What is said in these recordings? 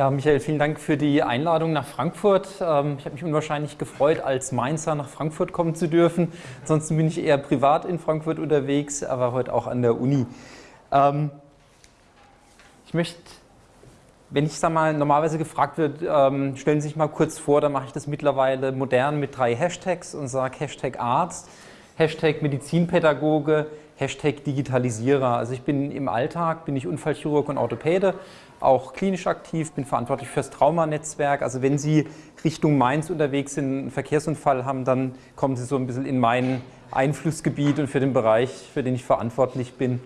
Ja, Michael, vielen Dank für die Einladung nach Frankfurt. Ähm, ich habe mich unwahrscheinlich gefreut, als Mainzer nach Frankfurt kommen zu dürfen. Ansonsten bin ich eher privat in Frankfurt unterwegs, aber heute auch an der Uni. Ähm, ich möchte, wenn ich sag mal, normalerweise gefragt wird, ähm, stellen Sie sich mal kurz vor, dann mache ich das mittlerweile modern mit drei Hashtags und sage Hashtag Arzt, Hashtag Medizinpädagoge, Hashtag Digitalisierer. Also ich bin im Alltag, bin ich Unfallchirurg und Orthopäde, auch klinisch aktiv, bin verantwortlich fürs Traumanetzwerk. Also wenn Sie Richtung Mainz unterwegs sind, einen Verkehrsunfall haben, dann kommen Sie so ein bisschen in mein Einflussgebiet und für den Bereich, für den ich verantwortlich bin.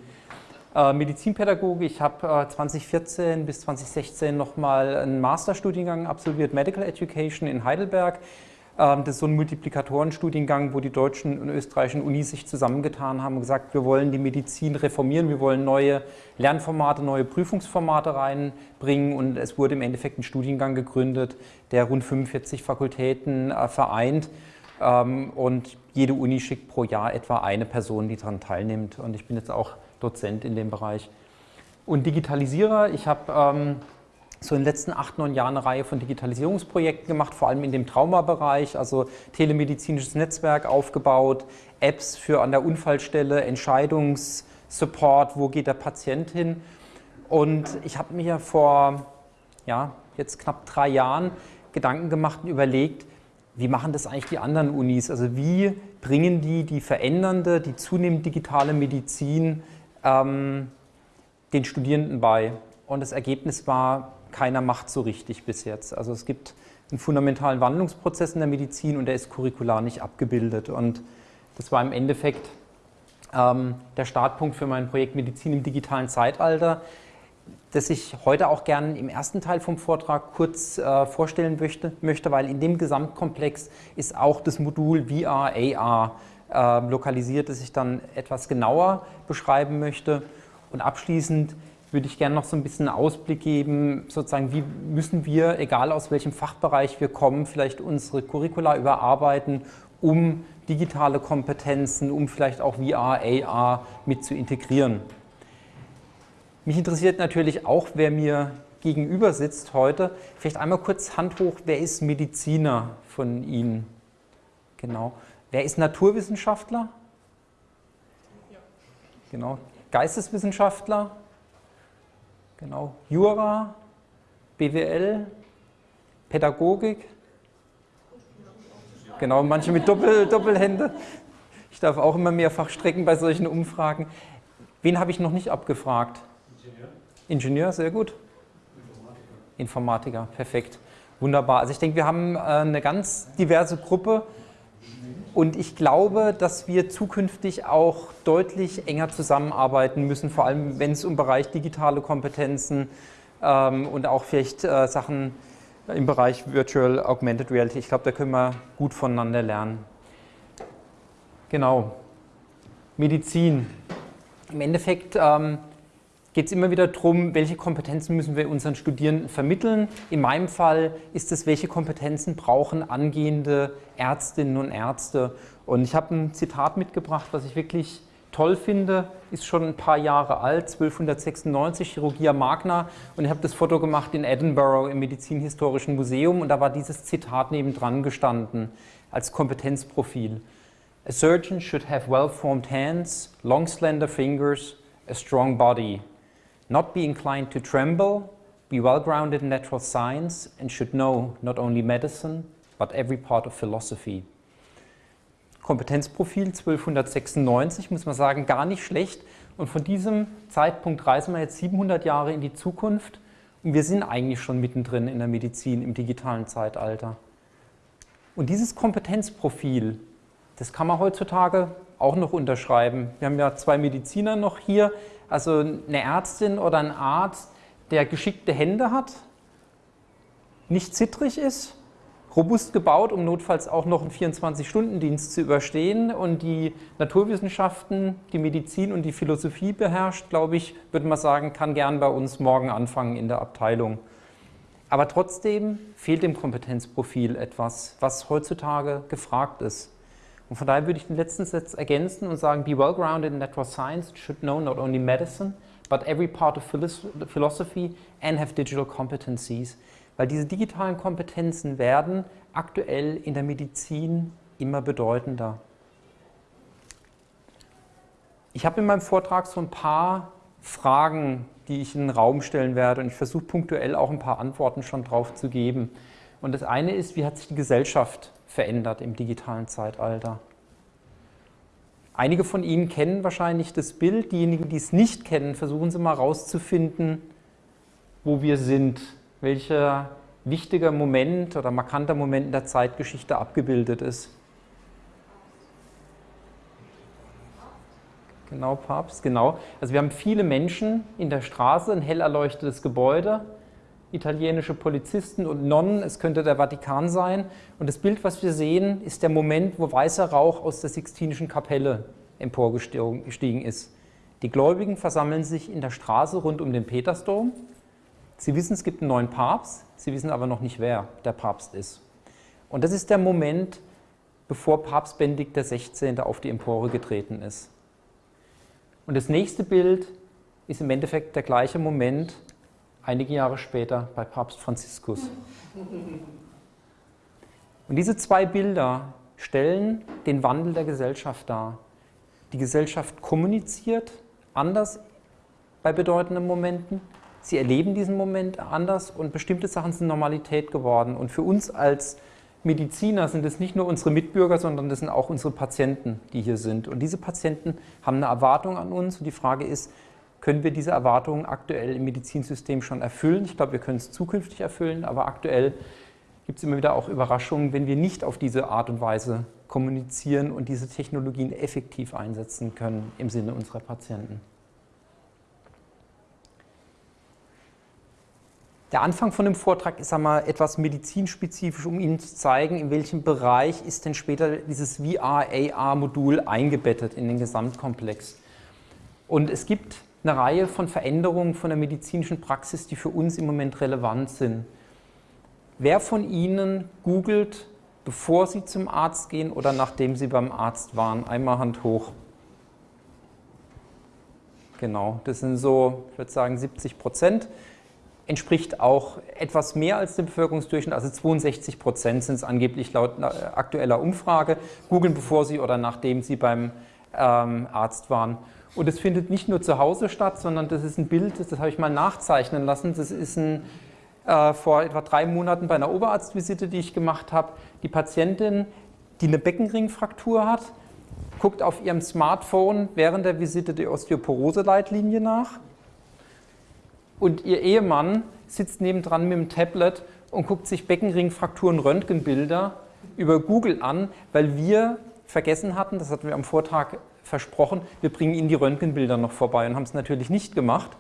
Äh, Medizinpädagoge, ich habe äh, 2014 bis 2016 nochmal einen Masterstudiengang absolviert, Medical Education in Heidelberg. Ähm, das ist so ein Multiplikatorenstudiengang, wo die deutschen und österreichischen Unis sich zusammengetan haben und gesagt, wir wollen die Medizin reformieren, wir wollen neue Lernformate, neue Prüfungsformate reinbringen. Und es wurde im Endeffekt ein Studiengang gegründet, der rund 45 Fakultäten äh, vereint. Ähm, und jede Uni schickt pro Jahr etwa eine Person, die daran teilnimmt. Und ich bin jetzt auch Dozent in dem Bereich. Und Digitalisierer, ich habe ähm, so in den letzten acht, neun Jahren eine Reihe von Digitalisierungsprojekten gemacht, vor allem in dem Traumabereich, also telemedizinisches Netzwerk aufgebaut, Apps für an der Unfallstelle, Entscheidungssupport, wo geht der Patient hin. Und ich habe mir vor ja, jetzt knapp drei Jahren Gedanken gemacht und überlegt, wie machen das eigentlich die anderen Unis? Also wie bringen die die verändernde, die zunehmend digitale Medizin ähm, den Studierenden bei? Und das Ergebnis war keiner macht so richtig bis jetzt. Also es gibt einen fundamentalen Wandlungsprozess in der Medizin und der ist curricular nicht abgebildet. Und das war im Endeffekt ähm, der Startpunkt für mein Projekt Medizin im digitalen Zeitalter, das ich heute auch gerne im ersten Teil vom Vortrag kurz äh, vorstellen möchte, möchte, weil in dem Gesamtkomplex ist auch das Modul VR, AR äh, lokalisiert, das ich dann etwas genauer beschreiben möchte. Und abschließend würde ich gerne noch so ein bisschen einen Ausblick geben, sozusagen, wie müssen wir, egal aus welchem Fachbereich wir kommen, vielleicht unsere Curricula überarbeiten, um digitale Kompetenzen, um vielleicht auch VR, AR mit zu integrieren. Mich interessiert natürlich auch, wer mir gegenüber sitzt heute. Vielleicht einmal kurz Hand hoch, wer ist Mediziner von Ihnen? Genau. Wer ist Naturwissenschaftler? Ja. Genau. Geisteswissenschaftler? Genau, Jura, BWL, Pädagogik. Genau, manche mit Doppel, Doppelhände. Ich darf auch immer mehrfach strecken bei solchen Umfragen. Wen habe ich noch nicht abgefragt? Ingenieur. Ingenieur, sehr gut. Informatiker. Informatiker, perfekt. Wunderbar. Also ich denke, wir haben äh, eine ganz diverse Gruppe und ich glaube, dass wir zukünftig auch deutlich enger zusammenarbeiten müssen, vor allem wenn es um Bereich digitale Kompetenzen ähm, und auch vielleicht äh, Sachen im Bereich Virtual Augmented Reality. Ich glaube, da können wir gut voneinander lernen. Genau. Medizin. Im Endeffekt ähm, geht es immer wieder darum, welche Kompetenzen müssen wir unseren Studierenden vermitteln. In meinem Fall ist es, welche Kompetenzen brauchen angehende Ärztinnen und Ärzte. Und ich habe ein Zitat mitgebracht, was ich wirklich toll finde, ist schon ein paar Jahre alt, 1296, Chirurgia Magna. Und ich habe das Foto gemacht in Edinburgh im Medizinhistorischen Museum und da war dieses Zitat nebendran gestanden als Kompetenzprofil. A surgeon should have well-formed hands, long slender fingers, a strong body, not be inclined to tremble, be well grounded in natural science, and should know not only medicine, but every part of philosophy. Kompetenzprofil 1296, muss man sagen, gar nicht schlecht. Und von diesem Zeitpunkt reisen wir jetzt 700 Jahre in die Zukunft und wir sind eigentlich schon mittendrin in der Medizin im digitalen Zeitalter. Und dieses Kompetenzprofil, das kann man heutzutage auch noch unterschreiben. Wir haben ja zwei Mediziner noch hier, also eine Ärztin oder ein Arzt, der geschickte Hände hat, nicht zittrig ist, robust gebaut, um notfalls auch noch einen 24-Stunden-Dienst zu überstehen und die Naturwissenschaften, die Medizin und die Philosophie beherrscht, glaube ich, würde man sagen, kann gern bei uns morgen anfangen in der Abteilung. Aber trotzdem fehlt dem Kompetenzprofil etwas, was heutzutage gefragt ist. Und von daher würde ich den letzten Satz ergänzen und sagen, be well-grounded in natural science should know not only medicine, but every part of philosophy and have digital competencies. Weil diese digitalen Kompetenzen werden aktuell in der Medizin immer bedeutender. Ich habe in meinem Vortrag so ein paar Fragen, die ich in den Raum stellen werde und ich versuche punktuell auch ein paar Antworten schon drauf zu geben. Und das eine ist, wie hat sich die Gesellschaft verändert im digitalen Zeitalter? Einige von Ihnen kennen wahrscheinlich das Bild. Diejenigen, die es nicht kennen, versuchen Sie mal herauszufinden, wo wir sind, welcher wichtiger Moment oder markanter Moment in der Zeitgeschichte abgebildet ist. Genau, Papst, genau. Also wir haben viele Menschen in der Straße, ein hell erleuchtetes Gebäude, italienische Polizisten und Nonnen, es könnte der Vatikan sein. Und das Bild, was wir sehen, ist der Moment, wo weißer Rauch aus der Sixtinischen Kapelle emporgestiegen ist. Die Gläubigen versammeln sich in der Straße rund um den Petersdom. Sie wissen, es gibt einen neuen Papst, sie wissen aber noch nicht, wer der Papst ist. Und das ist der Moment, bevor Papst Benedikt XVI. auf die Empore getreten ist. Und das nächste Bild ist im Endeffekt der gleiche Moment, einige Jahre später bei Papst Franziskus. Und diese zwei Bilder stellen den Wandel der Gesellschaft dar. Die Gesellschaft kommuniziert anders bei bedeutenden Momenten. Sie erleben diesen Moment anders und bestimmte Sachen sind Normalität geworden. Und für uns als Mediziner sind es nicht nur unsere Mitbürger, sondern das sind auch unsere Patienten, die hier sind. Und diese Patienten haben eine Erwartung an uns. Und die Frage ist, können wir diese Erwartungen aktuell im Medizinsystem schon erfüllen? Ich glaube, wir können es zukünftig erfüllen, aber aktuell gibt es immer wieder auch Überraschungen, wenn wir nicht auf diese Art und Weise kommunizieren und diese Technologien effektiv einsetzen können im Sinne unserer Patienten. Der Anfang von dem Vortrag ist einmal etwas medizinspezifisch, um Ihnen zu zeigen, in welchem Bereich ist denn später dieses VR-AR-Modul eingebettet in den Gesamtkomplex. Und es gibt eine Reihe von Veränderungen von der medizinischen Praxis, die für uns im Moment relevant sind. Wer von Ihnen googelt, bevor Sie zum Arzt gehen oder nachdem Sie beim Arzt waren? Einmal Hand hoch. Genau, das sind so, ich würde sagen, 70 Prozent. Entspricht auch etwas mehr als dem Bevölkerungsdurchschnitt, also 62 Prozent sind es angeblich laut aktueller Umfrage. Googeln, bevor Sie oder nachdem Sie beim ähm, Arzt waren. Und es findet nicht nur zu Hause statt, sondern das ist ein Bild, das, das habe ich mal nachzeichnen lassen. Das ist ein, äh, vor etwa drei Monaten bei einer Oberarztvisite, die ich gemacht habe, die Patientin, die eine Beckenringfraktur hat, guckt auf ihrem Smartphone während der Visite die Osteoporose-Leitlinie nach und ihr Ehemann sitzt nebendran mit dem Tablet und guckt sich Beckenringfrakturen Röntgenbilder über Google an, weil wir vergessen hatten, das hatten wir am Vortag versprochen, wir bringen Ihnen die Röntgenbilder noch vorbei und haben es natürlich nicht gemacht.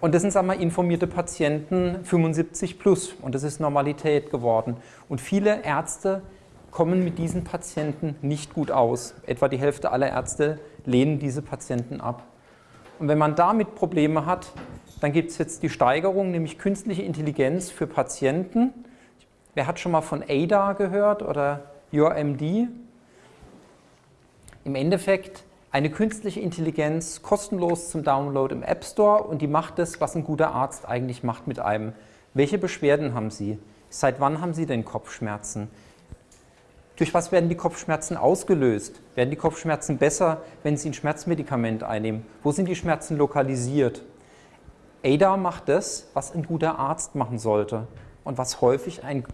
Und das sind, sagen wir, informierte Patienten 75 plus und das ist Normalität geworden. Und viele Ärzte kommen mit diesen Patienten nicht gut aus. Etwa die Hälfte aller Ärzte lehnen diese Patienten ab. Und wenn man damit Probleme hat, dann gibt es jetzt die Steigerung, nämlich künstliche Intelligenz für Patienten. Wer hat schon mal von ADA gehört oder YourMD? Im Endeffekt eine künstliche Intelligenz kostenlos zum Download im App Store und die macht das, was ein guter Arzt eigentlich macht mit einem. Welche Beschwerden haben Sie? Seit wann haben Sie denn Kopfschmerzen? Durch was werden die Kopfschmerzen ausgelöst? Werden die Kopfschmerzen besser, wenn Sie ein Schmerzmedikament einnehmen? Wo sind die Schmerzen lokalisiert? ADA macht das, was ein guter Arzt machen sollte und was häufig ein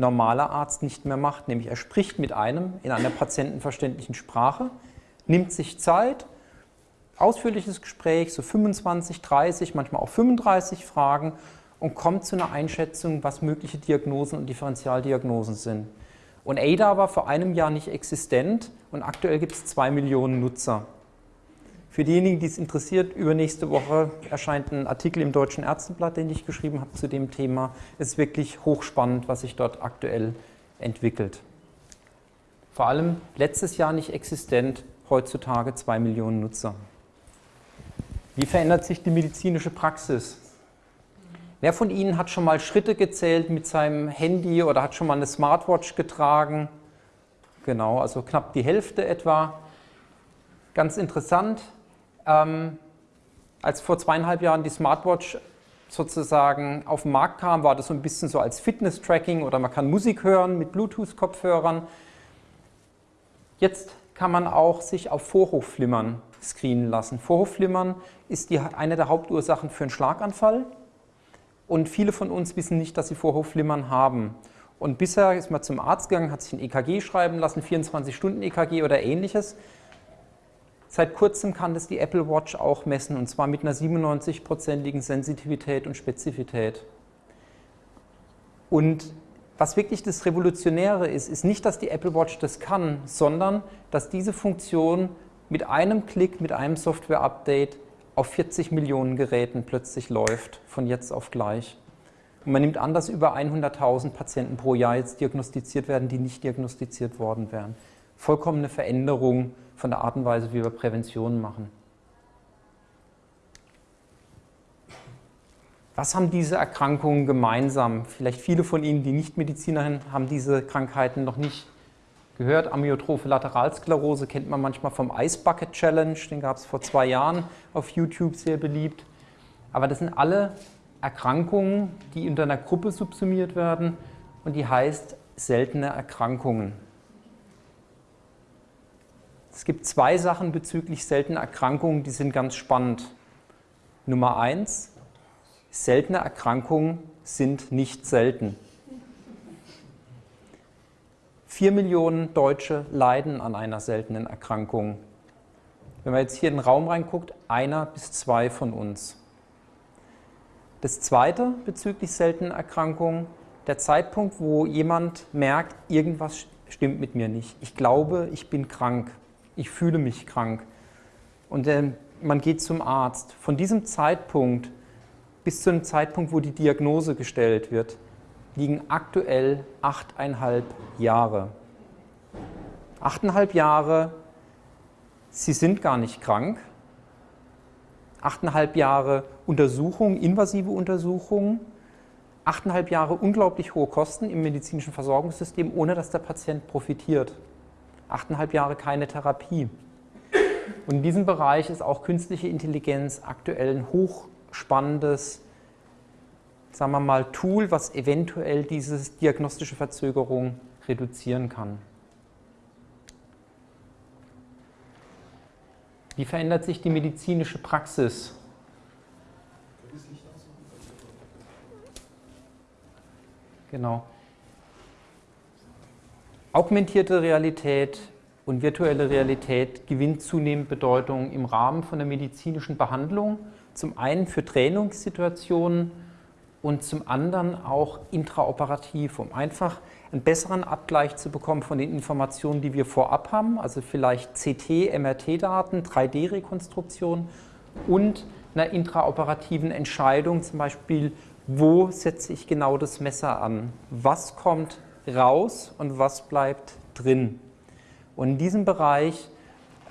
normaler Arzt nicht mehr macht, nämlich er spricht mit einem in einer patientenverständlichen Sprache, nimmt sich Zeit, ausführliches Gespräch, so 25, 30, manchmal auch 35 Fragen und kommt zu einer Einschätzung, was mögliche Diagnosen und Differentialdiagnosen sind. Und ADA war vor einem Jahr nicht existent und aktuell gibt es zwei Millionen Nutzer. Für diejenigen, die es interessiert, übernächste Woche erscheint ein Artikel im Deutschen Ärzteblatt, den ich geschrieben habe zu dem Thema. Es ist wirklich hochspannend, was sich dort aktuell entwickelt. Vor allem letztes Jahr nicht existent, heutzutage zwei Millionen Nutzer. Wie verändert sich die medizinische Praxis? Wer von Ihnen hat schon mal Schritte gezählt mit seinem Handy oder hat schon mal eine Smartwatch getragen? Genau, also knapp die Hälfte etwa. Ganz interessant, ähm, als vor zweieinhalb Jahren die Smartwatch sozusagen auf den Markt kam, war das so ein bisschen so als Fitness-Tracking oder man kann Musik hören mit Bluetooth-Kopfhörern. Jetzt kann man auch sich auf Vorhofflimmern screenen lassen. Vorhofflimmern ist die, eine der Hauptursachen für einen Schlaganfall und viele von uns wissen nicht, dass sie Vorhofflimmern haben. Und bisher ist man zum Arzt gegangen, hat sich ein EKG schreiben lassen, 24-Stunden-EKG oder ähnliches. Seit kurzem kann das die Apple Watch auch messen und zwar mit einer 97-prozentigen Sensitivität und Spezifität. Und was wirklich das Revolutionäre ist, ist nicht, dass die Apple Watch das kann, sondern dass diese Funktion mit einem Klick, mit einem Software-Update auf 40 Millionen Geräten plötzlich läuft, von jetzt auf gleich. Und man nimmt an, dass über 100.000 Patienten pro Jahr jetzt diagnostiziert werden, die nicht diagnostiziert worden wären. Vollkommene Veränderung von der Art und Weise, wie wir Prävention machen. Was haben diese Erkrankungen gemeinsam? Vielleicht viele von Ihnen, die nicht Mediziner haben diese Krankheiten noch nicht gehört. Amyotrophe Lateralsklerose kennt man manchmal vom Ice Bucket Challenge, den gab es vor zwei Jahren auf YouTube sehr beliebt. Aber das sind alle Erkrankungen, die unter einer Gruppe subsumiert werden und die heißt seltene Erkrankungen. Es gibt zwei Sachen bezüglich seltener Erkrankungen, die sind ganz spannend. Nummer eins, seltene Erkrankungen sind nicht selten. Vier Millionen Deutsche leiden an einer seltenen Erkrankung. Wenn man jetzt hier in den Raum reinguckt, einer bis zwei von uns. Das zweite bezüglich seltenen Erkrankungen, der Zeitpunkt, wo jemand merkt, irgendwas stimmt mit mir nicht. Ich glaube, ich bin krank. Ich fühle mich krank. Und äh, man geht zum Arzt. Von diesem Zeitpunkt bis zu dem Zeitpunkt, wo die Diagnose gestellt wird, liegen aktuell achteinhalb Jahre. Achteinhalb Jahre, Sie sind gar nicht krank, achteinhalb Jahre Untersuchung, invasive Untersuchungen, achteinhalb Jahre unglaublich hohe Kosten im medizinischen Versorgungssystem, ohne dass der Patient profitiert. Achteinhalb Jahre keine Therapie. Und in diesem Bereich ist auch künstliche Intelligenz aktuell ein hochspannendes, sagen wir mal, Tool, was eventuell diese diagnostische Verzögerung reduzieren kann. Wie verändert sich die medizinische Praxis? Genau. Augmentierte Realität und virtuelle Realität gewinnt zunehmend Bedeutung im Rahmen von der medizinischen Behandlung. Zum einen für Trainingssituationen und zum anderen auch intraoperativ, um einfach einen besseren Abgleich zu bekommen von den Informationen, die wir vorab haben, also vielleicht CT, MRT-Daten, 3D-Rekonstruktion und einer intraoperativen Entscheidung, zum Beispiel, wo setze ich genau das Messer an, was kommt raus und was bleibt drin. Und in diesem Bereich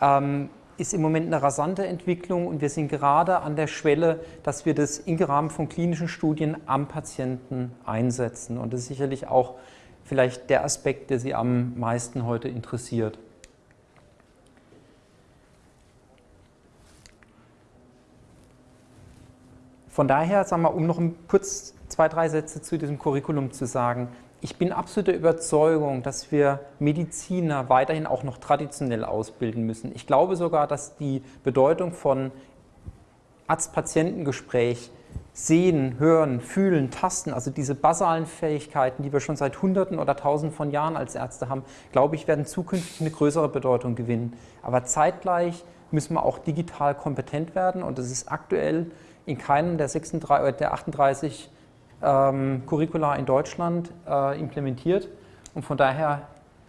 ähm, ist im Moment eine rasante Entwicklung und wir sind gerade an der Schwelle, dass wir das im Rahmen von klinischen Studien am Patienten einsetzen. Und das ist sicherlich auch vielleicht der Aspekt, der Sie am meisten heute interessiert. Von daher, sagen wir, um noch kurz zwei, drei Sätze zu diesem Curriculum zu sagen, ich bin absoluter Überzeugung, dass wir Mediziner weiterhin auch noch traditionell ausbilden müssen. Ich glaube sogar, dass die Bedeutung von Arzt-Patientengespräch Sehen, hören, fühlen, tasten, also diese basalen Fähigkeiten, die wir schon seit Hunderten oder Tausenden von Jahren als Ärzte haben, glaube ich, werden zukünftig eine größere Bedeutung gewinnen. Aber zeitgleich müssen wir auch digital kompetent werden und das ist aktuell in keinem der, 36, der 38 ähm, Curricula in Deutschland äh, implementiert. Und von daher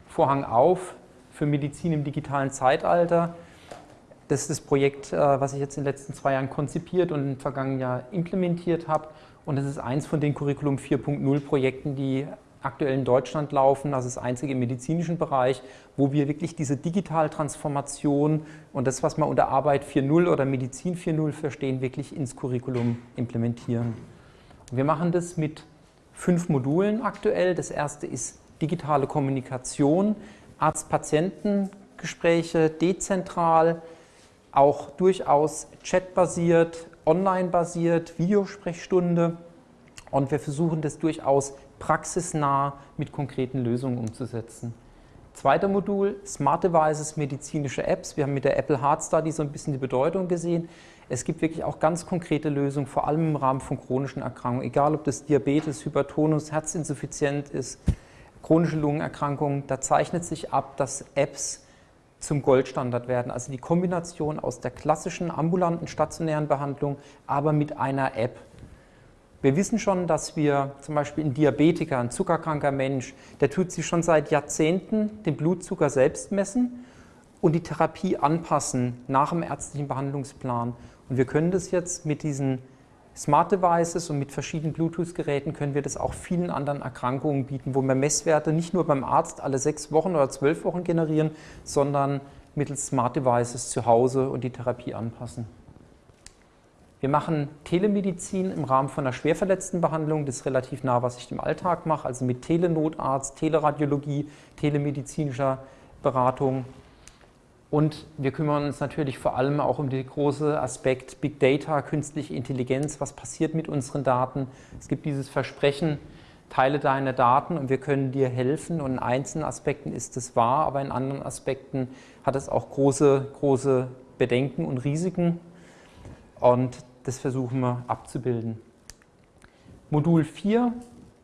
Vorhang auf für Medizin im digitalen Zeitalter. Das ist das Projekt, äh, was ich jetzt in den letzten zwei Jahren konzipiert und im vergangenen Jahr implementiert habe. Und das ist eins von den Curriculum 4.0 Projekten, die aktuell in Deutschland laufen, also das einzige im medizinischen Bereich, wo wir wirklich diese Digitaltransformation und das, was wir unter Arbeit 4.0 oder Medizin 4.0 verstehen, wirklich ins Curriculum implementieren. Wir machen das mit fünf Modulen aktuell. Das erste ist digitale Kommunikation, Arzt-Patienten-Gespräche, dezentral, auch durchaus chatbasiert, online-basiert, Videosprechstunde und wir versuchen das durchaus praxisnah mit konkreten Lösungen umzusetzen. Zweiter Modul, Smart Devices, medizinische Apps. Wir haben mit der Apple Heart Study so ein bisschen die Bedeutung gesehen. Es gibt wirklich auch ganz konkrete Lösungen, vor allem im Rahmen von chronischen Erkrankungen, egal ob das Diabetes, Hypertonus, Herzinsuffizienz ist, chronische Lungenerkrankungen. Da zeichnet sich ab, dass Apps zum Goldstandard werden. Also die Kombination aus der klassischen ambulanten stationären Behandlung, aber mit einer App. Wir wissen schon, dass wir zum Beispiel ein Diabetiker, ein zuckerkranker Mensch, der tut sich schon seit Jahrzehnten den Blutzucker selbst messen und die Therapie anpassen nach dem ärztlichen Behandlungsplan. Und wir können das jetzt mit diesen Smart Devices und mit verschiedenen Bluetooth-Geräten können wir das auch vielen anderen Erkrankungen bieten, wo wir Messwerte nicht nur beim Arzt alle sechs Wochen oder zwölf Wochen generieren, sondern mittels Smart Devices zu Hause und die Therapie anpassen. Wir machen Telemedizin im Rahmen von einer Schwerverletztenbehandlung. Das ist relativ nah, was ich im Alltag mache, also mit Telenotarzt, Teleradiologie, telemedizinischer Beratung. Und wir kümmern uns natürlich vor allem auch um den großen Aspekt Big Data, künstliche Intelligenz. Was passiert mit unseren Daten? Es gibt dieses Versprechen, teile deine Daten und wir können dir helfen. Und in einzelnen Aspekten ist es wahr, aber in anderen Aspekten hat es auch große, große Bedenken und Risiken. Und das versuchen wir abzubilden. Modul 4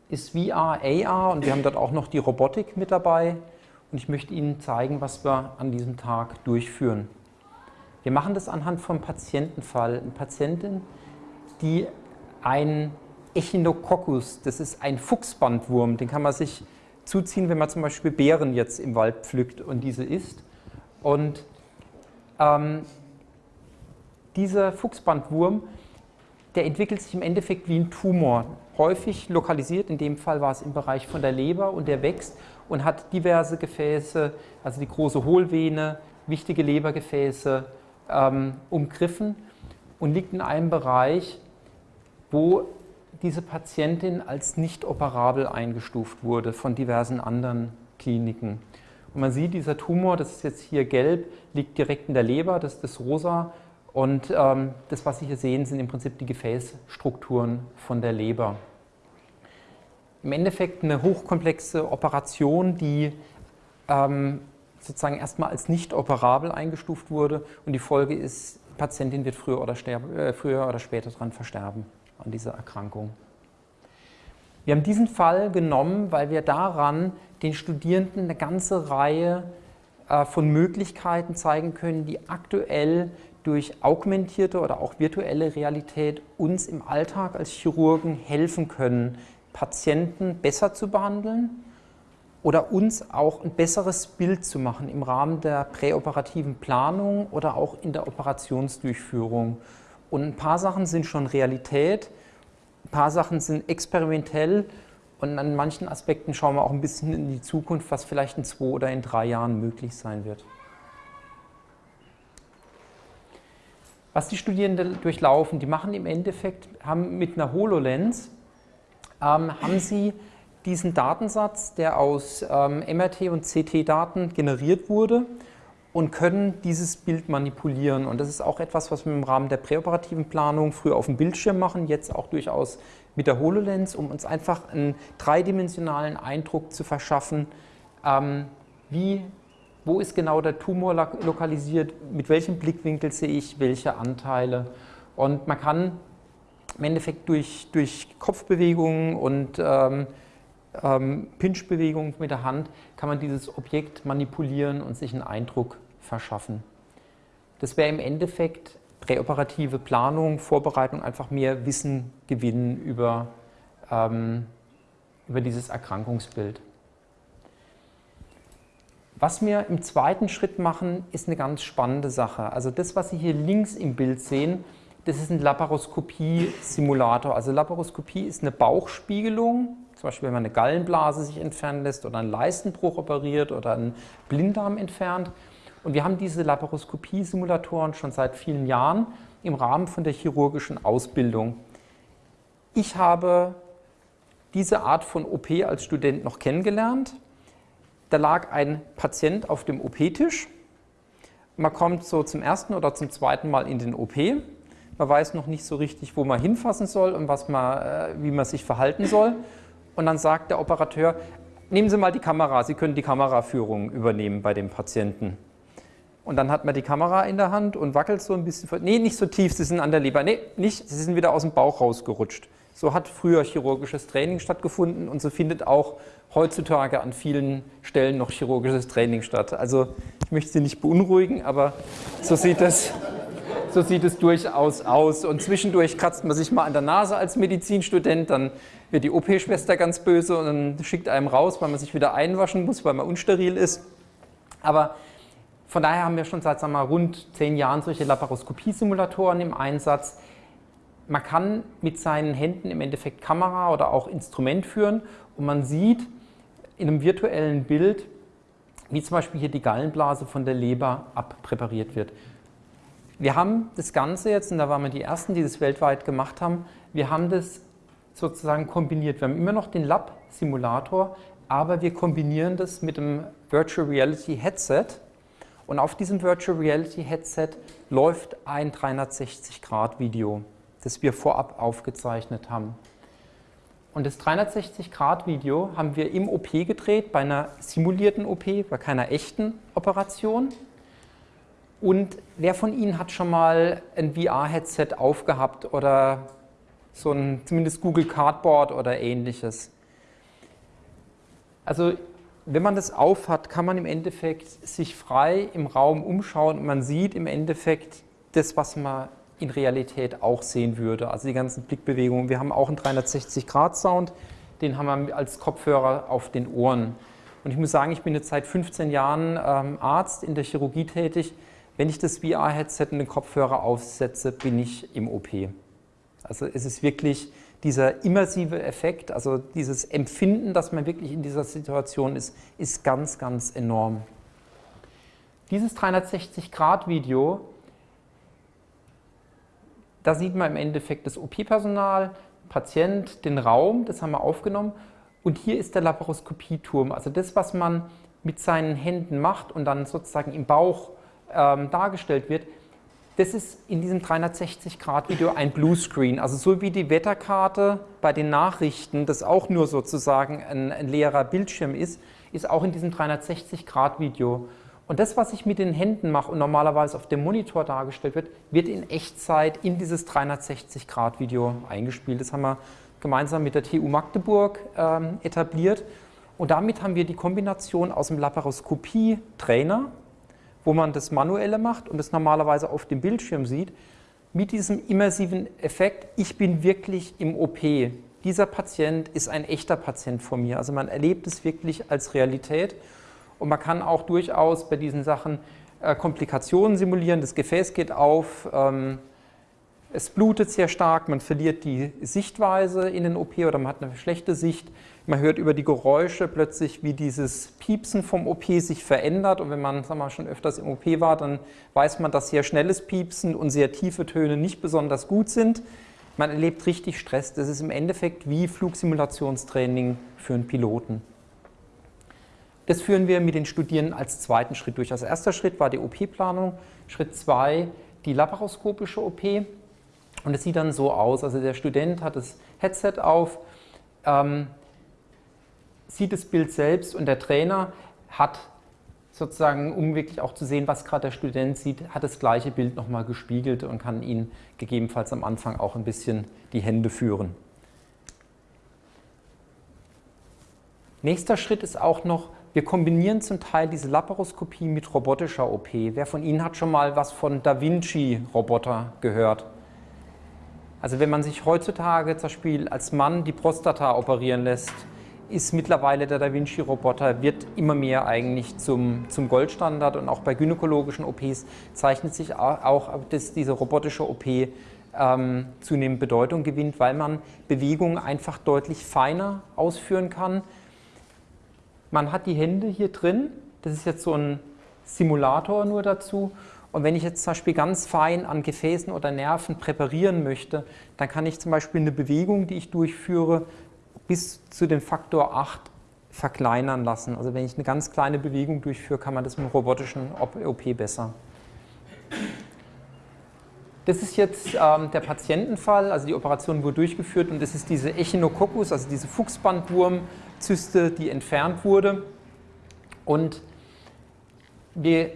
ist VR, AR und wir haben dort auch noch die Robotik mit dabei und ich möchte Ihnen zeigen, was wir an diesem Tag durchführen. Wir machen das anhand vom Patientenfall. Eine Patientin, die ein Echinococcus, das ist ein Fuchsbandwurm, den kann man sich zuziehen, wenn man zum Beispiel Beeren jetzt im Wald pflückt und diese isst. Und ähm, dieser Fuchsbandwurm, der entwickelt sich im Endeffekt wie ein Tumor, häufig lokalisiert, in dem Fall war es im Bereich von der Leber und der wächst und hat diverse Gefäße, also die große Hohlvene, wichtige Lebergefäße ähm, umgriffen und liegt in einem Bereich, wo diese Patientin als nicht operabel eingestuft wurde von diversen anderen Kliniken. Und man sieht, dieser Tumor, das ist jetzt hier gelb, liegt direkt in der Leber, das ist das rosa und ähm, das, was Sie hier sehen, sind im Prinzip die Gefäßstrukturen von der Leber. Im Endeffekt eine hochkomplexe Operation, die ähm, sozusagen erstmal als nicht operabel eingestuft wurde und die Folge ist, die Patientin wird früher oder, sterbe, äh, früher oder später daran versterben, an dieser Erkrankung. Wir haben diesen Fall genommen, weil wir daran den Studierenden eine ganze Reihe äh, von Möglichkeiten zeigen können, die aktuell durch augmentierte oder auch virtuelle Realität uns im Alltag als Chirurgen helfen können, Patienten besser zu behandeln oder uns auch ein besseres Bild zu machen im Rahmen der präoperativen Planung oder auch in der Operationsdurchführung. Und ein paar Sachen sind schon Realität, ein paar Sachen sind experimentell und an manchen Aspekten schauen wir auch ein bisschen in die Zukunft, was vielleicht in zwei oder in drei Jahren möglich sein wird. Was die Studierenden durchlaufen, die machen im Endeffekt, haben mit einer HoloLens, ähm, haben sie diesen Datensatz, der aus ähm, MRT und CT-Daten generiert wurde und können dieses Bild manipulieren. Und das ist auch etwas, was wir im Rahmen der präoperativen Planung früher auf dem Bildschirm machen, jetzt auch durchaus mit der HoloLens, um uns einfach einen dreidimensionalen Eindruck zu verschaffen, ähm, wie wo ist genau der Tumor lokalisiert, mit welchem Blickwinkel sehe ich welche Anteile. Und man kann im Endeffekt durch, durch Kopfbewegungen und ähm, ähm, Pinchbewegungen mit der Hand kann man dieses Objekt manipulieren und sich einen Eindruck verschaffen. Das wäre im Endeffekt präoperative Planung, Vorbereitung, einfach mehr Wissen gewinnen über, ähm, über dieses Erkrankungsbild. Was wir im zweiten Schritt machen, ist eine ganz spannende Sache. Also das, was Sie hier links im Bild sehen, das ist ein Laparoskopie-Simulator. Also Laparoskopie ist eine Bauchspiegelung, zum Beispiel wenn man eine Gallenblase sich entfernen lässt oder einen Leistenbruch operiert oder einen Blinddarm entfernt. Und wir haben diese Laparoskopie-Simulatoren schon seit vielen Jahren im Rahmen von der chirurgischen Ausbildung. Ich habe diese Art von OP als Student noch kennengelernt da lag ein Patient auf dem OP-Tisch man kommt so zum ersten oder zum zweiten Mal in den OP. Man weiß noch nicht so richtig, wo man hinfassen soll und was man, äh, wie man sich verhalten soll. Und dann sagt der Operateur, nehmen Sie mal die Kamera, Sie können die Kameraführung übernehmen bei dem Patienten. Und dann hat man die Kamera in der Hand und wackelt so ein bisschen. Nee, nicht so tief, Sie sind an der Leber. Nee, nicht, Sie sind wieder aus dem Bauch rausgerutscht. So hat früher chirurgisches Training stattgefunden und so findet auch heutzutage an vielen Stellen noch chirurgisches Training statt. Also ich möchte Sie nicht beunruhigen, aber so sieht es, so sieht es durchaus aus. Und zwischendurch kratzt man sich mal an der Nase als Medizinstudent, dann wird die OP-Schwester ganz böse und dann schickt einem raus, weil man sich wieder einwaschen muss, weil man unsteril ist. Aber von daher haben wir schon seit sagen wir, rund zehn Jahren solche Laparoskopie-Simulatoren im Einsatz, man kann mit seinen Händen im Endeffekt Kamera oder auch Instrument führen und man sieht in einem virtuellen Bild, wie zum Beispiel hier die Gallenblase von der Leber abpräpariert wird. Wir haben das Ganze jetzt, und da waren wir die Ersten, die das weltweit gemacht haben, wir haben das sozusagen kombiniert. Wir haben immer noch den Lab-Simulator, aber wir kombinieren das mit dem Virtual Reality Headset. Und auf diesem Virtual Reality Headset läuft ein 360-Grad-Video das wir vorab aufgezeichnet haben. Und das 360-Grad-Video haben wir im OP gedreht, bei einer simulierten OP, bei keiner echten Operation. Und wer von Ihnen hat schon mal ein VR-Headset aufgehabt oder so ein zumindest Google Cardboard oder ähnliches? Also wenn man das aufhat, kann man im Endeffekt sich frei im Raum umschauen und man sieht im Endeffekt das, was man in Realität auch sehen würde. Also die ganzen Blickbewegungen. Wir haben auch einen 360-Grad-Sound, den haben wir als Kopfhörer auf den Ohren. Und ich muss sagen, ich bin jetzt seit 15 Jahren ähm, Arzt in der Chirurgie tätig. Wenn ich das VR-Headset und den Kopfhörer aufsetze, bin ich im OP. Also es ist wirklich dieser immersive Effekt, also dieses Empfinden, dass man wirklich in dieser Situation ist, ist ganz, ganz enorm. Dieses 360-Grad-Video da sieht man im Endeffekt das OP-Personal, Patient, den Raum, das haben wir aufgenommen. Und hier ist der Laparoskopieturm, also das, was man mit seinen Händen macht und dann sozusagen im Bauch ähm, dargestellt wird, das ist in diesem 360-Grad-Video ein Bluescreen. Also so wie die Wetterkarte bei den Nachrichten, das auch nur sozusagen ein, ein leerer Bildschirm ist, ist auch in diesem 360-Grad-Video und das, was ich mit den Händen mache und normalerweise auf dem Monitor dargestellt wird, wird in Echtzeit in dieses 360-Grad-Video eingespielt. Das haben wir gemeinsam mit der TU Magdeburg ähm, etabliert. Und damit haben wir die Kombination aus dem Laparoskopie-Trainer, wo man das Manuelle macht und das normalerweise auf dem Bildschirm sieht, mit diesem immersiven Effekt, ich bin wirklich im OP. Dieser Patient ist ein echter Patient von mir. Also man erlebt es wirklich als Realität. Und man kann auch durchaus bei diesen Sachen äh, Komplikationen simulieren. Das Gefäß geht auf, ähm, es blutet sehr stark, man verliert die Sichtweise in den OP oder man hat eine schlechte Sicht. Man hört über die Geräusche plötzlich, wie dieses Piepsen vom OP sich verändert. Und wenn man sagen wir, schon öfters im OP war, dann weiß man, dass sehr schnelles Piepsen und sehr tiefe Töne nicht besonders gut sind. Man erlebt richtig Stress. Das ist im Endeffekt wie Flugsimulationstraining für einen Piloten. Das führen wir mit den Studierenden als zweiten Schritt durch. Als erster Schritt war die OP-Planung, Schritt zwei die laparoskopische OP. Und es sieht dann so aus, also der Student hat das Headset auf, ähm, sieht das Bild selbst und der Trainer hat sozusagen, um wirklich auch zu sehen, was gerade der Student sieht, hat das gleiche Bild nochmal gespiegelt und kann ihn gegebenenfalls am Anfang auch ein bisschen die Hände führen. Nächster Schritt ist auch noch wir kombinieren zum Teil diese Laparoskopie mit robotischer OP. Wer von Ihnen hat schon mal was von Da Vinci-Roboter gehört? Also wenn man sich heutzutage zum Beispiel als Mann die Prostata operieren lässt, ist mittlerweile der Da Vinci-Roboter, wird immer mehr eigentlich zum, zum Goldstandard und auch bei gynäkologischen OPs zeichnet sich auch, dass diese robotische OP ähm, zunehmend Bedeutung gewinnt, weil man Bewegungen einfach deutlich feiner ausführen kann, man hat die Hände hier drin, das ist jetzt so ein Simulator nur dazu. Und wenn ich jetzt zum Beispiel ganz fein an Gefäßen oder Nerven präparieren möchte, dann kann ich zum Beispiel eine Bewegung, die ich durchführe, bis zu dem Faktor 8 verkleinern lassen. Also wenn ich eine ganz kleine Bewegung durchführe, kann man das mit dem robotischen OP besser. Das ist jetzt ähm, der Patientenfall, also die Operation wurde durchgeführt und das ist diese Echinococcus, also diese Fuchsbandwurmzyste, die entfernt wurde. Und wir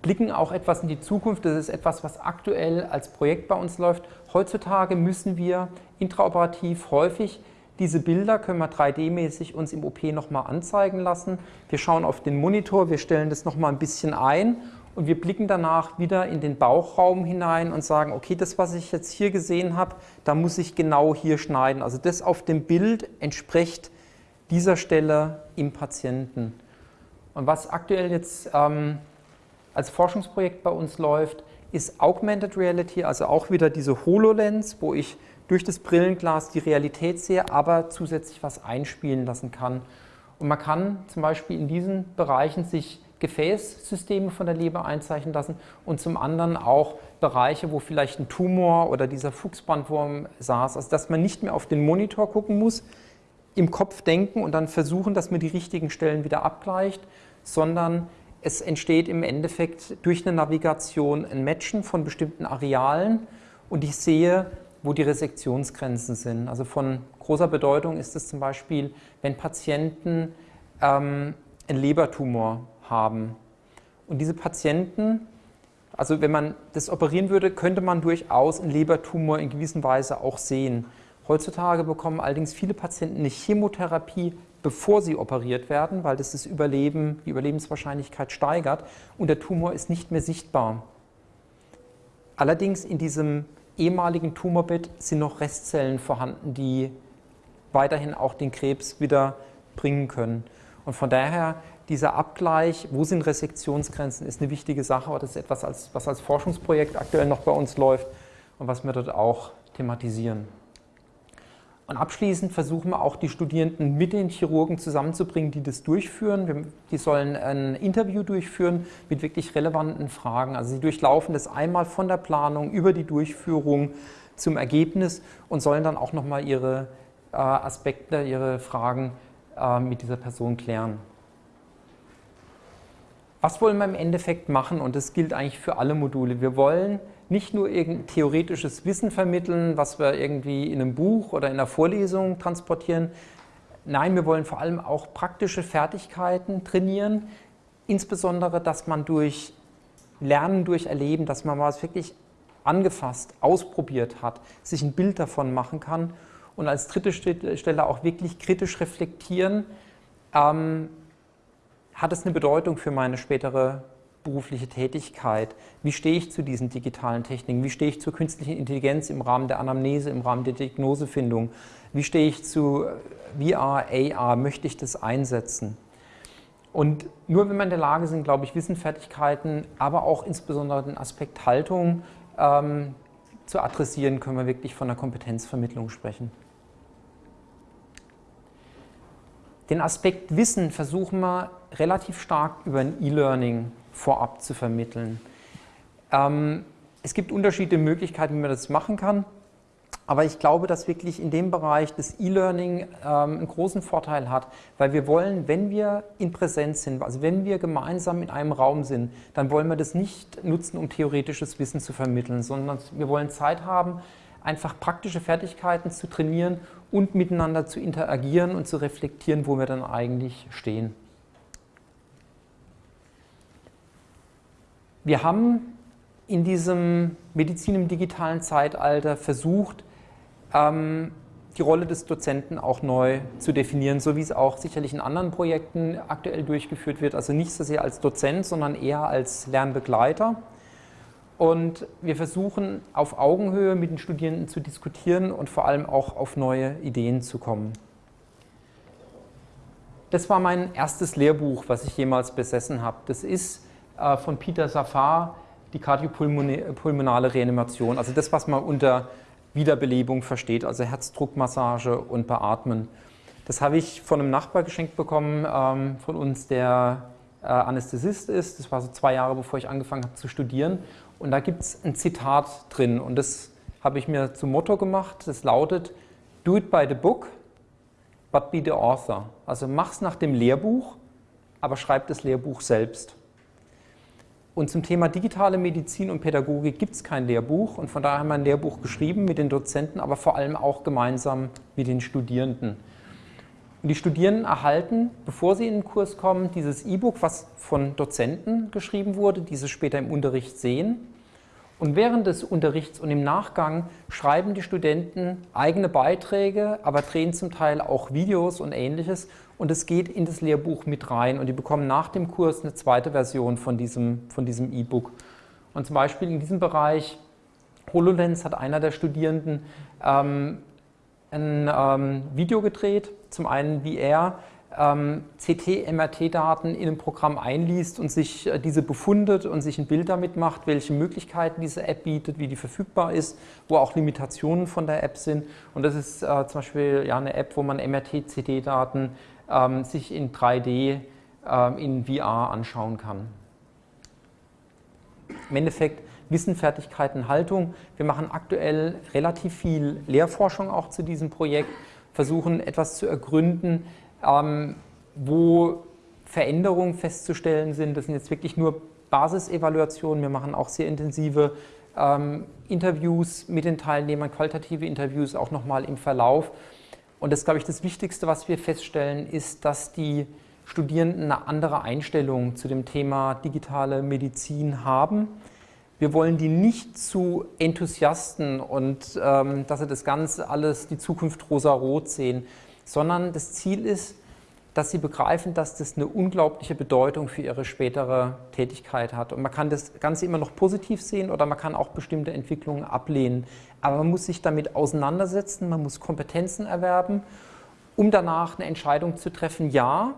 blicken auch etwas in die Zukunft. Das ist etwas, was aktuell als Projekt bei uns läuft. Heutzutage müssen wir intraoperativ häufig diese Bilder können wir 3D-mäßig uns im OP nochmal anzeigen lassen. Wir schauen auf den Monitor, wir stellen das nochmal ein bisschen ein und wir blicken danach wieder in den Bauchraum hinein und sagen, okay, das, was ich jetzt hier gesehen habe, da muss ich genau hier schneiden. Also das auf dem Bild entspricht dieser Stelle im Patienten. Und was aktuell jetzt ähm, als Forschungsprojekt bei uns läuft, ist Augmented Reality, also auch wieder diese HoloLens, wo ich durch das Brillenglas die Realität sehe, aber zusätzlich was einspielen lassen kann. Und man kann zum Beispiel in diesen Bereichen sich Gefäßsysteme von der Leber einzeichnen lassen und zum anderen auch Bereiche, wo vielleicht ein Tumor oder dieser Fuchsbandwurm saß, also dass man nicht mehr auf den Monitor gucken muss, im Kopf denken und dann versuchen, dass man die richtigen Stellen wieder abgleicht, sondern es entsteht im Endeffekt durch eine Navigation ein Matchen von bestimmten Arealen und ich sehe, wo die Resektionsgrenzen sind. Also von großer Bedeutung ist es zum Beispiel, wenn Patienten ähm, einen Lebertumor haben. Und diese Patienten, also wenn man das operieren würde, könnte man durchaus einen Lebertumor in gewisser Weise auch sehen. Heutzutage bekommen allerdings viele Patienten eine Chemotherapie bevor sie operiert werden, weil das das Überleben, die Überlebenswahrscheinlichkeit steigert und der Tumor ist nicht mehr sichtbar. Allerdings in diesem ehemaligen Tumorbett sind noch Restzellen vorhanden, die weiterhin auch den Krebs wieder bringen können. Und von daher dieser Abgleich, wo sind Resektionsgrenzen, ist eine wichtige Sache, aber das ist etwas, was als Forschungsprojekt aktuell noch bei uns läuft und was wir dort auch thematisieren. Und abschließend versuchen wir auch die Studierenden mit den Chirurgen zusammenzubringen, die das durchführen. Die sollen ein Interview durchführen mit wirklich relevanten Fragen. Also sie durchlaufen das einmal von der Planung über die Durchführung zum Ergebnis und sollen dann auch nochmal ihre äh, Aspekte, ihre Fragen äh, mit dieser Person klären. Was wollen wir im Endeffekt machen? Und das gilt eigentlich für alle Module. Wir wollen nicht nur theoretisches Wissen vermitteln, was wir irgendwie in einem Buch oder in einer Vorlesung transportieren. Nein, wir wollen vor allem auch praktische Fertigkeiten trainieren, insbesondere, dass man durch Lernen, durch Erleben, dass man was wirklich angefasst, ausprobiert hat, sich ein Bild davon machen kann und als dritte Stelle auch wirklich kritisch reflektieren, ähm, hat es eine Bedeutung für meine spätere berufliche Tätigkeit? Wie stehe ich zu diesen digitalen Techniken? Wie stehe ich zur künstlichen Intelligenz im Rahmen der Anamnese, im Rahmen der Diagnosefindung? Wie stehe ich zu VR, AR? Möchte ich das einsetzen? Und nur wenn wir in der Lage sind, glaube ich, Wissenfertigkeiten, aber auch insbesondere den Aspekt Haltung ähm, zu adressieren, können wir wirklich von einer Kompetenzvermittlung sprechen. Den Aspekt Wissen versuchen wir relativ stark über ein E-Learning vorab zu vermitteln. Ähm, es gibt unterschiedliche Möglichkeiten, wie man das machen kann. Aber ich glaube, dass wirklich in dem Bereich das E-Learning ähm, einen großen Vorteil hat, weil wir wollen, wenn wir in Präsenz sind, also wenn wir gemeinsam in einem Raum sind, dann wollen wir das nicht nutzen, um theoretisches Wissen zu vermitteln, sondern wir wollen Zeit haben, einfach praktische Fertigkeiten zu trainieren und miteinander zu interagieren und zu reflektieren, wo wir dann eigentlich stehen. Wir haben in diesem Medizin im digitalen Zeitalter versucht, ähm, die Rolle des Dozenten auch neu zu definieren, so wie es auch sicherlich in anderen Projekten aktuell durchgeführt wird. Also nicht so sehr als Dozent, sondern eher als Lernbegleiter. Und wir versuchen auf Augenhöhe mit den Studierenden zu diskutieren und vor allem auch auf neue Ideen zu kommen. Das war mein erstes Lehrbuch, was ich jemals besessen habe. Das ist von Peter Safar, die kardiopulmonale Reanimation, also das, was man unter Wiederbelebung versteht, also Herzdruckmassage und Beatmen. Das habe ich von einem Nachbar geschenkt bekommen, ähm, von uns, der äh, Anästhesist ist. Das war so zwei Jahre, bevor ich angefangen habe zu studieren. Und da gibt es ein Zitat drin und das habe ich mir zum Motto gemacht. Das lautet, do it by the book, but be the author. Also mach's nach dem Lehrbuch, aber schreib das Lehrbuch selbst. Und zum Thema digitale Medizin und Pädagogik gibt es kein Lehrbuch und von daher haben wir ein Lehrbuch geschrieben mit den Dozenten, aber vor allem auch gemeinsam mit den Studierenden. Und die Studierenden erhalten, bevor sie in den Kurs kommen, dieses E-Book, was von Dozenten geschrieben wurde, die sie später im Unterricht sehen. Und während des Unterrichts und im Nachgang schreiben die Studenten eigene Beiträge, aber drehen zum Teil auch Videos und ähnliches. Und es geht in das Lehrbuch mit rein und die bekommen nach dem Kurs eine zweite Version von diesem von diesem E-Book. Und zum Beispiel in diesem Bereich HoloLens hat einer der Studierenden ähm, ein ähm, Video gedreht, zum einen wie er ähm, CT-MRT-Daten in einem Programm einliest und sich äh, diese befundet und sich ein Bild damit macht, welche Möglichkeiten diese App bietet, wie die verfügbar ist, wo auch Limitationen von der App sind. Und das ist äh, zum Beispiel ja, eine App, wo man MRT-CT-Daten ähm, sich in 3D äh, in VR anschauen kann. Im Endeffekt Wissen, Fertigkeiten, Haltung. Wir machen aktuell relativ viel Lehrforschung auch zu diesem Projekt, versuchen etwas zu ergründen, ähm, wo Veränderungen festzustellen sind. Das sind jetzt wirklich nur Basisevaluationen. Wir machen auch sehr intensive ähm, Interviews mit den Teilnehmern, qualitative Interviews auch nochmal im Verlauf. Und das, glaube ich, das Wichtigste, was wir feststellen, ist, dass die Studierenden eine andere Einstellung zu dem Thema digitale Medizin haben. Wir wollen die nicht zu Enthusiasten und ähm, dass sie das Ganze alles, die Zukunft rosa-rot sehen, sondern das Ziel ist, dass sie begreifen, dass das eine unglaubliche Bedeutung für ihre spätere Tätigkeit hat. Und man kann das Ganze immer noch positiv sehen oder man kann auch bestimmte Entwicklungen ablehnen. Aber man muss sich damit auseinandersetzen, man muss Kompetenzen erwerben, um danach eine Entscheidung zu treffen, ja,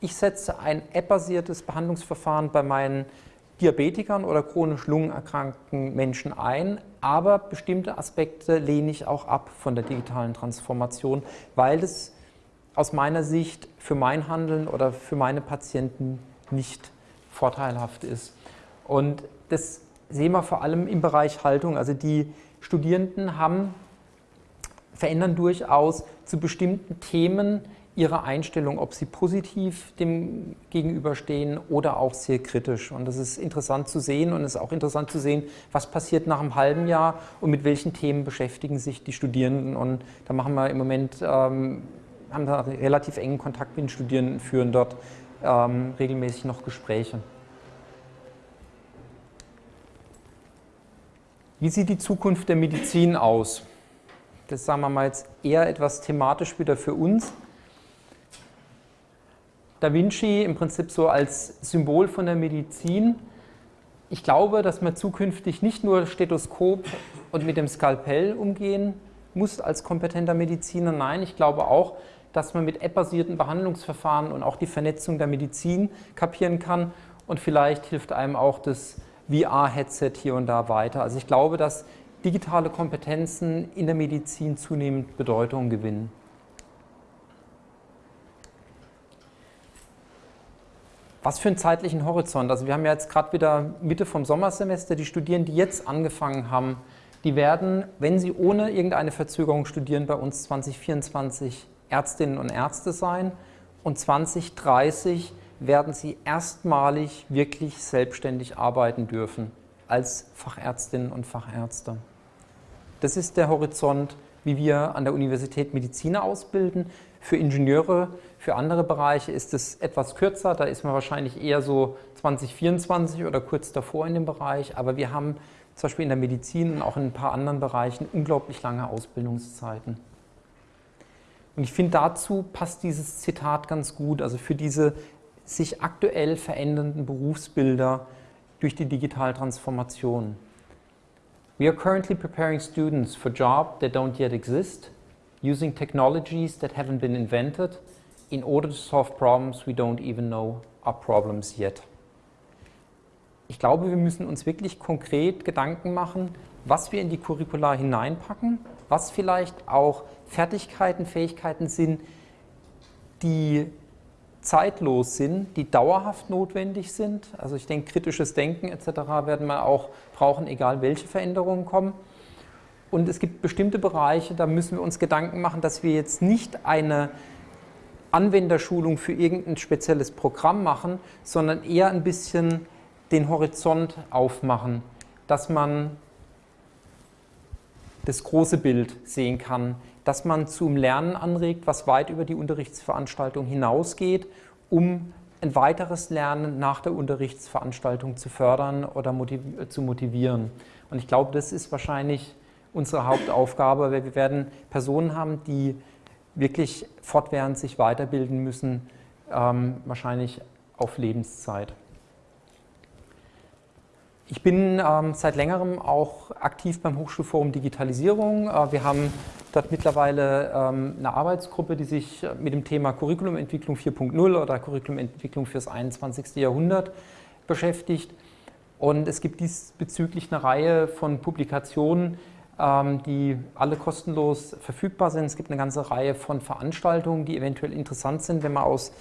ich setze ein app-basiertes Behandlungsverfahren bei meinen Diabetikern oder chronisch lungenerkrankten Menschen ein, aber bestimmte Aspekte lehne ich auch ab von der digitalen Transformation, weil es aus meiner Sicht für mein Handeln oder für meine Patienten nicht vorteilhaft ist. Und das sehen wir vor allem im Bereich Haltung. Also die Studierenden haben, verändern durchaus zu bestimmten Themen ihre Einstellung, ob sie positiv dem gegenüberstehen oder auch sehr kritisch. Und das ist interessant zu sehen und es ist auch interessant zu sehen, was passiert nach einem halben Jahr und mit welchen Themen beschäftigen sich die Studierenden. Und da machen wir im Moment, ähm, haben wir relativ engen Kontakt mit den Studierenden, führen dort ähm, regelmäßig noch Gespräche. Wie sieht die Zukunft der Medizin aus? Das sagen wir mal jetzt eher etwas thematisch wieder für uns. Da Vinci im Prinzip so als Symbol von der Medizin. Ich glaube, dass man zukünftig nicht nur Stethoskop und mit dem Skalpell umgehen muss als kompetenter Mediziner. Nein, ich glaube auch, dass man mit app-basierten Behandlungsverfahren und auch die Vernetzung der Medizin kapieren kann. Und vielleicht hilft einem auch das VR-Headset hier und da weiter. Also ich glaube, dass digitale Kompetenzen in der Medizin zunehmend Bedeutung gewinnen. Was für einen zeitlichen Horizont? Also wir haben ja jetzt gerade wieder Mitte vom Sommersemester, die Studierenden, die jetzt angefangen haben, die werden, wenn sie ohne irgendeine Verzögerung studieren, bei uns 2024 Ärztinnen und Ärzte sein und 2030 werden sie erstmalig wirklich selbstständig arbeiten dürfen als Fachärztinnen und Fachärzte. Das ist der Horizont, wie wir an der Universität Mediziner ausbilden. Für Ingenieure, für andere Bereiche ist es etwas kürzer, da ist man wahrscheinlich eher so 2024 oder kurz davor in dem Bereich, aber wir haben zum Beispiel in der Medizin und auch in ein paar anderen Bereichen unglaublich lange Ausbildungszeiten. Und ich finde, dazu passt dieses Zitat ganz gut, also für diese sich aktuell verändernden Berufsbilder durch die digitale Transformation. We are currently preparing students for jobs that don't yet exist, using technologies that haven't been invented in order to solve problems we don't even know are problems yet. Ich glaube, wir müssen uns wirklich konkret Gedanken machen, was wir in die Curricula hineinpacken, was vielleicht auch Fertigkeiten, Fähigkeiten sind, die zeitlos sind, die dauerhaft notwendig sind. Also ich denke, kritisches Denken etc. werden wir auch brauchen, egal welche Veränderungen kommen. Und es gibt bestimmte Bereiche, da müssen wir uns Gedanken machen, dass wir jetzt nicht eine Anwenderschulung für irgendein spezielles Programm machen, sondern eher ein bisschen den Horizont aufmachen, dass man das große Bild sehen kann, dass man zum Lernen anregt, was weit über die Unterrichtsveranstaltung hinausgeht, um ein weiteres Lernen nach der Unterrichtsveranstaltung zu fördern oder motiv zu motivieren. Und ich glaube, das ist wahrscheinlich unsere Hauptaufgabe, weil wir werden Personen haben, die wirklich fortwährend sich weiterbilden müssen, ähm, wahrscheinlich auf Lebenszeit. Ich bin ähm, seit längerem auch aktiv beim Hochschulforum Digitalisierung. Äh, wir haben dort mittlerweile ähm, eine Arbeitsgruppe, die sich mit dem Thema Curriculumentwicklung 4.0 oder Curriculumentwicklung fürs 21. Jahrhundert beschäftigt. Und es gibt diesbezüglich eine Reihe von Publikationen, ähm, die alle kostenlos verfügbar sind. Es gibt eine ganze Reihe von Veranstaltungen, die eventuell interessant sind, wenn man aus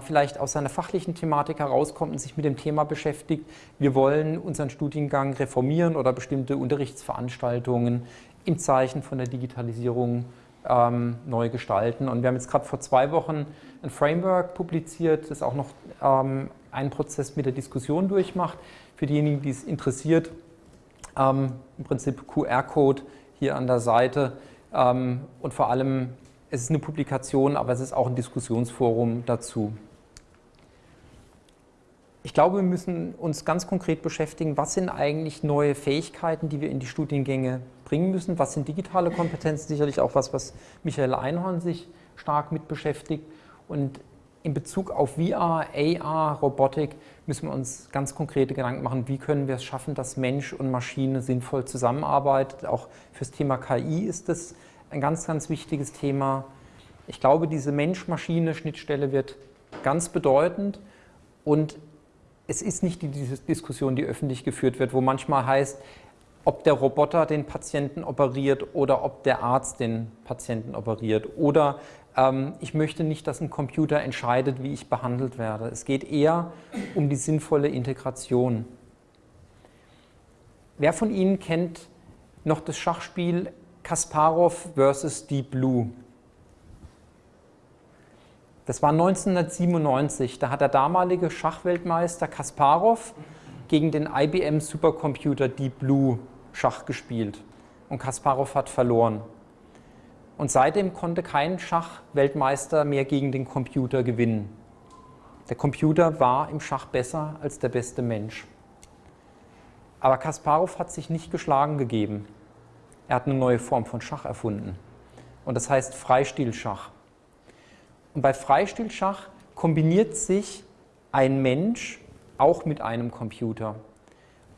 vielleicht aus seiner fachlichen Thematik herauskommt und sich mit dem Thema beschäftigt. Wir wollen unseren Studiengang reformieren oder bestimmte Unterrichtsveranstaltungen im Zeichen von der Digitalisierung ähm, neu gestalten. Und wir haben jetzt gerade vor zwei Wochen ein Framework publiziert, das auch noch ähm, einen Prozess mit der Diskussion durchmacht. Für diejenigen, die es interessiert, ähm, im Prinzip QR-Code hier an der Seite ähm, und vor allem es ist eine Publikation, aber es ist auch ein Diskussionsforum dazu. Ich glaube, wir müssen uns ganz konkret beschäftigen, was sind eigentlich neue Fähigkeiten, die wir in die Studiengänge bringen müssen, was sind digitale Kompetenzen, sicherlich auch was, was Michael Einhorn sich stark mit beschäftigt. Und in Bezug auf VR, AR, Robotik müssen wir uns ganz konkrete Gedanken machen, wie können wir es schaffen, dass Mensch und Maschine sinnvoll zusammenarbeiten. Auch fürs Thema KI ist das ein ganz, ganz wichtiges Thema. Ich glaube, diese Mensch-Maschine-Schnittstelle wird ganz bedeutend und es ist nicht die Diskussion, die öffentlich geführt wird, wo manchmal heißt, ob der Roboter den Patienten operiert oder ob der Arzt den Patienten operiert. Oder ähm, ich möchte nicht, dass ein Computer entscheidet, wie ich behandelt werde. Es geht eher um die sinnvolle Integration. Wer von Ihnen kennt noch das Schachspiel Kasparov versus Deep Blue. Das war 1997. Da hat der damalige Schachweltmeister Kasparov gegen den IBM Supercomputer Deep Blue Schach gespielt. Und Kasparov hat verloren. Und seitdem konnte kein Schachweltmeister mehr gegen den Computer gewinnen. Der Computer war im Schach besser als der beste Mensch. Aber Kasparov hat sich nicht geschlagen gegeben. Er hat eine neue Form von Schach erfunden. Und das heißt Freistilschach. Und bei Freistilschach kombiniert sich ein Mensch auch mit einem Computer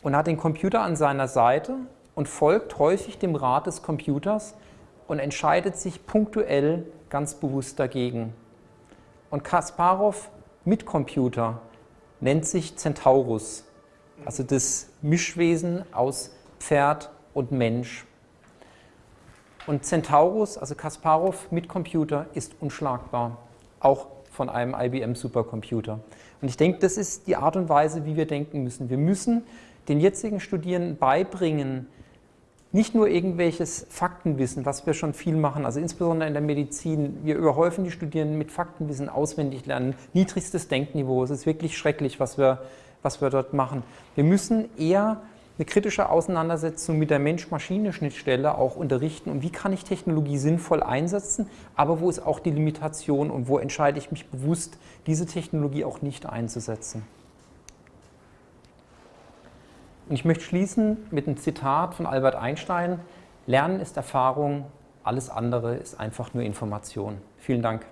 und hat den Computer an seiner Seite und folgt häufig dem Rat des Computers und entscheidet sich punktuell ganz bewusst dagegen. Und Kasparov mit Computer nennt sich Centaurus, also das Mischwesen aus Pferd und Mensch. Und Centaurus, also Kasparov mit Computer, ist unschlagbar, auch von einem IBM Supercomputer. Und ich denke, das ist die Art und Weise, wie wir denken müssen. Wir müssen den jetzigen Studierenden beibringen, nicht nur irgendwelches Faktenwissen, was wir schon viel machen, also insbesondere in der Medizin. Wir überhäufen die Studierenden mit Faktenwissen, auswendig lernen, niedrigstes Denkniveau. Es ist wirklich schrecklich, was wir, was wir dort machen. Wir müssen eher eine kritische Auseinandersetzung mit der Mensch-Maschine-Schnittstelle auch unterrichten und wie kann ich Technologie sinnvoll einsetzen, aber wo ist auch die Limitation und wo entscheide ich mich bewusst, diese Technologie auch nicht einzusetzen. Und ich möchte schließen mit einem Zitat von Albert Einstein, Lernen ist Erfahrung, alles andere ist einfach nur Information. Vielen Dank.